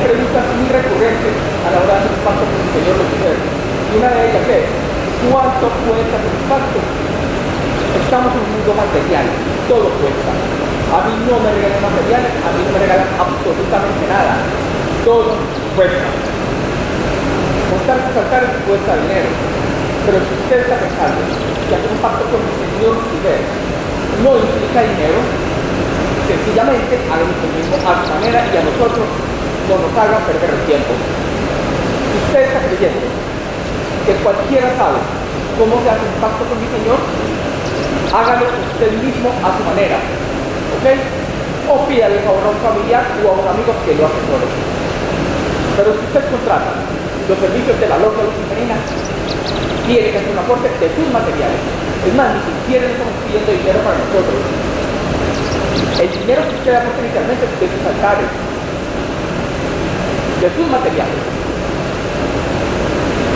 preguntas muy recurrentes a la hora de hacer un pacto con el Señor de los Y una de ellas es, ¿cuánto cuesta un pacto? Estamos en un mundo material, todo cuesta. A mí no me regalan materiales, a mí no me regalan absolutamente nada. Todo cuesta. Montar sus altares cuesta dinero. Pero si usted está pensando que hacer un pacto con el Señor Lucifer no implica dinero, sencillamente a lo mismo a su manera y a nosotros no nos hagan perder el tiempo. Usted está creyendo que cualquiera sabe cómo se hace un pacto con mi Señor, hágalo usted mismo a su manera. ¿Ok? O pídale favor a un familiar o a un amigo que lo asesore. Pero si usted contrata los servicios de la loca luciferina, tiene que hacer un aporte de sus materiales. Es más, ni siquiera estamos pidiendo dinero para nosotros. El dinero que usted aporta inicialmente es de sus altares, de sus materiales.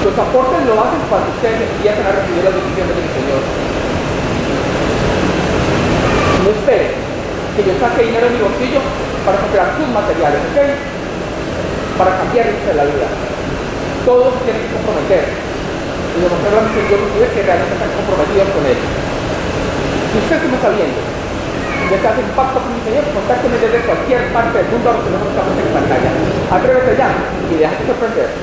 Los aportes lo hacen cuando ustedes empiezan a recibir las bendiciones del Señor. No espere que yo saque dinero de mi bolsillo para comprar sus materiales, ¿ok? Para cambiarles la vida. Todos tienen que comprometer y demostrar a mi Señor que realmente están comprometidos con Él. Si usted se me está viendo, desea hacer un pacto con mi Señor, contácteme desde cualquier parte del mundo a los que no estamos en pantalla. different there.